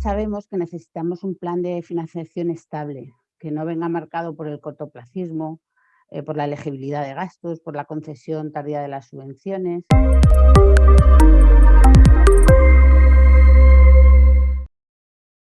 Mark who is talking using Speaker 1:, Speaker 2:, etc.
Speaker 1: Sabemos que necesitamos un plan de financiación estable, que no venga marcado por el cortoplacismo, eh, por la elegibilidad de gastos, por la concesión tardía de las subvenciones.